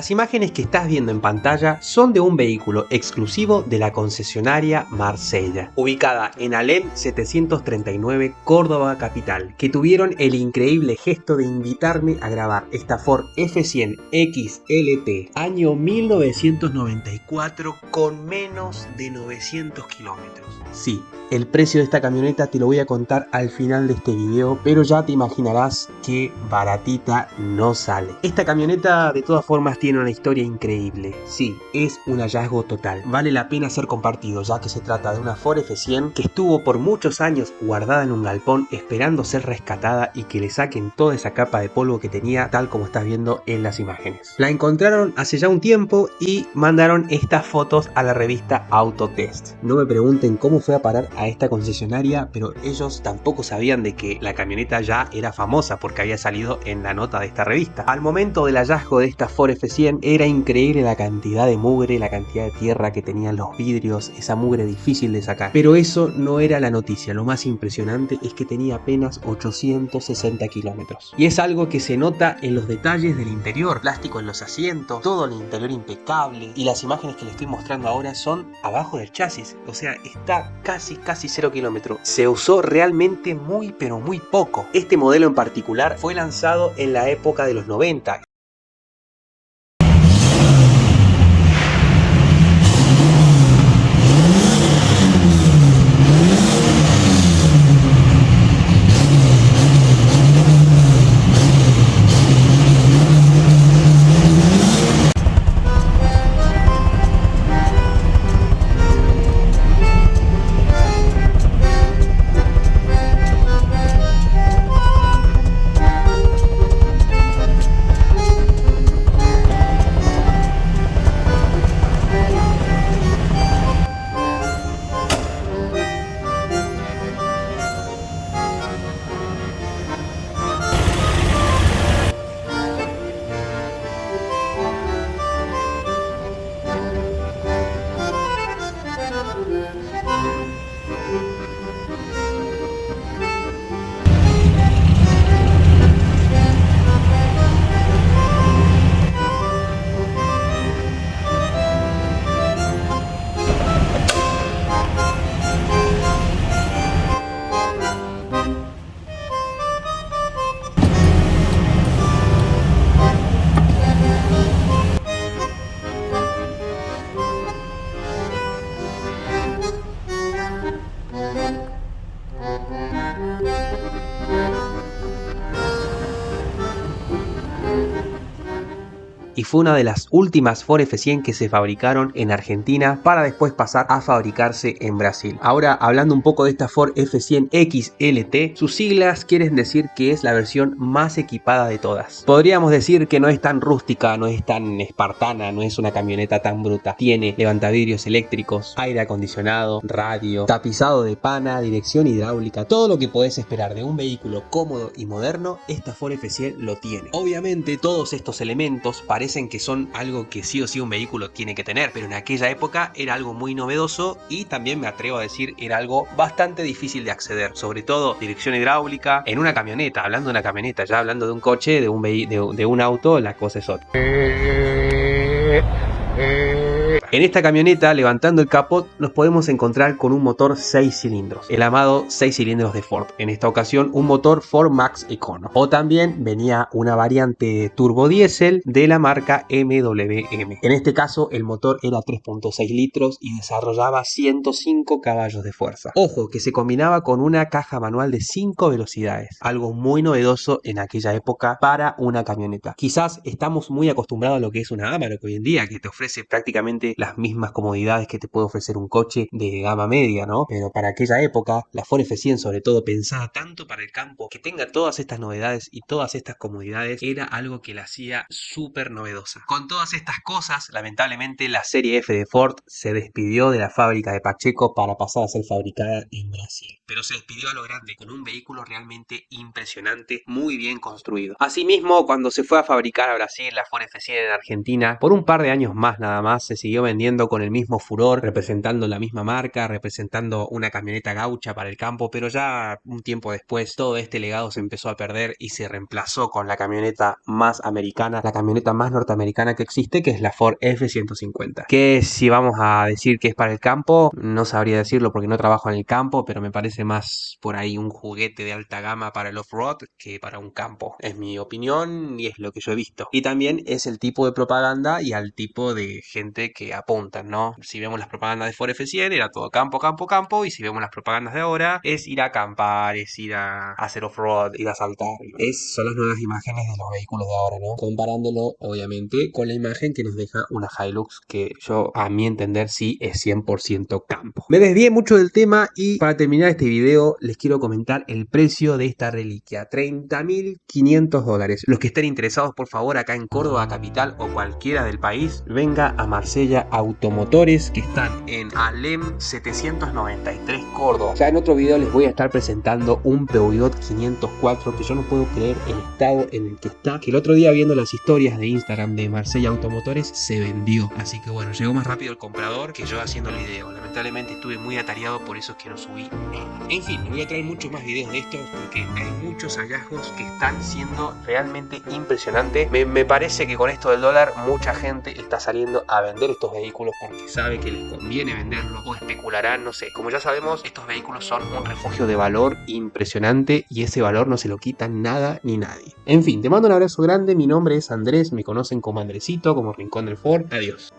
Las imágenes que estás viendo en pantalla son de un vehículo exclusivo de la concesionaria Marsella, ubicada en Alem 739 Córdoba Capital, que tuvieron el increíble gesto de invitarme a grabar esta Ford F100 XLT año 1994 con menos de 900 kilómetros. Sí, el precio de esta camioneta te lo voy a contar al final de este video, pero ya te imaginarás que baratita no sale. Esta camioneta de todas formas tiene una historia increíble. Sí, es un hallazgo total. Vale la pena ser compartido ya que se trata de una Ford F100 que estuvo por muchos años guardada en un galpón esperando ser rescatada y que le saquen toda esa capa de polvo que tenía tal como estás viendo en las imágenes. La encontraron hace ya un tiempo y mandaron estas fotos a la revista Autotest. No me pregunten cómo fue a parar a esta concesionaria, pero ellos tampoco sabían de que la camioneta ya era famosa porque había salido en la nota de esta revista. Al momento del hallazgo de esta Ford F100 era increíble la cantidad de mugre, la cantidad de tierra que tenían los vidrios, esa mugre difícil de sacar. Pero eso no era la noticia, lo más impresionante es que tenía apenas 860 kilómetros. Y es algo que se nota en los detalles del interior, plástico en los asientos, todo el interior impecable y las imágenes que les estoy mostrando ahora son abajo del chasis, o sea, está casi casi 0 kilómetros. Se usó realmente muy pero muy poco. Este modelo en particular fue lanzado en la época de los 90 y fue una de las últimas Ford F100 que se fabricaron en Argentina para después pasar a fabricarse en Brasil. Ahora hablando un poco de esta Ford F100 XLT, sus siglas quieren decir que es la versión más equipada de todas. Podríamos decir que no es tan rústica, no es tan espartana, no es una camioneta tan bruta. Tiene levantavidrios eléctricos, aire acondicionado, radio, tapizado de pana, dirección hidráulica, todo lo que podés esperar de un vehículo cómodo y moderno, esta Ford F100 lo tiene. Obviamente todos estos elementos parecen que son algo que sí o sí un vehículo tiene que tener, pero en aquella época era algo muy novedoso y también me atrevo a decir era algo bastante difícil de acceder, sobre todo dirección hidráulica en una camioneta, hablando de una camioneta, ya hablando de un coche, de un, de un auto, la cosa es otra. En esta camioneta, levantando el capot, nos podemos encontrar con un motor 6 cilindros, el amado 6 cilindros de Ford. En esta ocasión, un motor Ford Max Econo. O también venía una variante turbo diésel de la marca MWM. En este caso, el motor era 3.6 litros y desarrollaba 105 caballos de fuerza. Ojo, que se combinaba con una caja manual de 5 velocidades, algo muy novedoso en aquella época para una camioneta. Quizás estamos muy acostumbrados a lo que es una Amarok hoy en día, que te ofrece prácticamente las mismas comodidades que te puede ofrecer un coche de gama media, ¿no? Pero para aquella época, la Ford F100 sobre todo pensada tanto para el campo, que tenga todas estas novedades y todas estas comodidades, era algo que la hacía súper novedosa. Con todas estas cosas, lamentablemente la serie F de Ford se despidió de la fábrica de Pacheco para pasar a ser fabricada en Brasil. Pero se despidió a lo grande, con un vehículo realmente impresionante, muy bien construido. Asimismo, cuando se fue a fabricar a Brasil la Ford F100 en Argentina, por un par de años más nada más, se siguió vendiendo con el mismo furor, representando la misma marca, representando una camioneta gaucha para el campo, pero ya un tiempo después todo este legado se empezó a perder y se reemplazó con la camioneta más americana, la camioneta más norteamericana que existe, que es la Ford F-150. Que si vamos a decir que es para el campo, no sabría decirlo porque no trabajo en el campo, pero me parece más por ahí un juguete de alta gama para el off-road que para un campo. Es mi opinión y es lo que yo he visto. Y también es el tipo de propaganda y al tipo de gente que apuntan, ¿no? Si vemos las propagandas de Ford F100 era todo campo, campo, campo y si vemos las propagandas de ahora es ir a acampar, es ir a hacer off-road, ir a saltar. Es, son las nuevas imágenes de los vehículos de ahora, ¿no? Comparándolo, obviamente, con la imagen que nos deja una Hilux que yo, a mi entender, sí es 100% campo. Me desvié mucho del tema y para terminar este video les quiero comentar el precio de esta reliquia. 30.500 dólares. Los que estén interesados, por favor, acá en Córdoba Capital o cualquiera del país, venga a Marsella Automotores que están en Alem 793 Córdoba. Ya en otro video les voy a estar presentando un Peugeot 504 que yo no puedo creer el estado en el que está. Que el otro día viendo las historias de Instagram de Marsella Automotores se vendió. Así que bueno, llegó más rápido el comprador que yo haciendo el video. Lamentablemente estuve muy atareado, por eso es que no subí nada. En fin, voy a traer muchos más videos de esto porque hay muchos hallazgos que están siendo realmente impresionantes. Me, me parece que con esto del dólar mucha gente está saliendo a vender estos vehículos porque sabe que les conviene venderlo o especularán, no sé. Como ya sabemos, estos vehículos son un refugio de valor impresionante y ese valor no se lo quita nada ni nadie. En fin, te mando un abrazo grande, mi nombre es Andrés, me conocen como Andresito, como Rincón del Ford. Adiós.